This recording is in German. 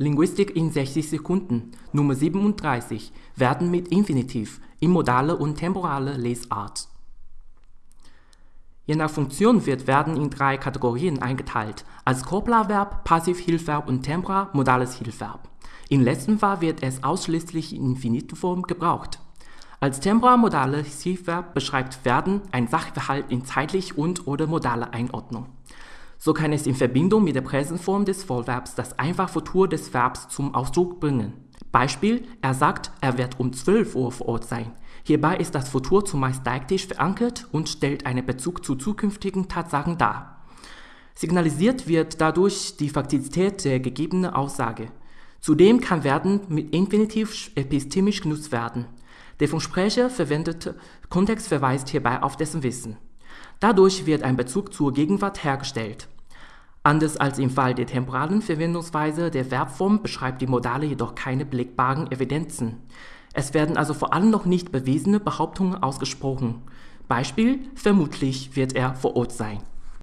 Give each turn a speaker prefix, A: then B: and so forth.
A: Linguistik in 60 Sekunden Nummer 37 werden mit Infinitiv in modale und temporale Lesart. Je nach Funktion wird werden in drei Kategorien eingeteilt, als Copula-Verb, Passivhilfverb und Tempora modales Hilfsverb. In letztem Fall wird es ausschließlich in Infinitivform gebraucht. Als temporal-modales Hilfsverb beschreibt werden ein Sachverhalt in zeitlich und/oder modaler Einordnung so kann es in Verbindung mit der Präsensform des Vollverbs das Einfachfutur des Verbs zum Ausdruck bringen. Beispiel: Er sagt, er wird um 12 Uhr vor Ort sein. Hierbei ist das Futur zumeist deiktisch verankert und stellt einen Bezug zu zukünftigen Tatsachen dar. Signalisiert wird dadurch die Faktizität der gegebenen Aussage. Zudem kann werden mit Infinitiv epistemisch genutzt werden. Der vom Sprecher verwendete Kontext verweist hierbei auf dessen Wissen Dadurch wird ein Bezug zur Gegenwart hergestellt. Anders als im Fall der temporalen Verwendungsweise der Verbform beschreibt die Modale jedoch keine belegbaren Evidenzen. Es werden also vor allem noch nicht bewiesene Behauptungen ausgesprochen. Beispiel: Vermutlich wird er vor Ort sein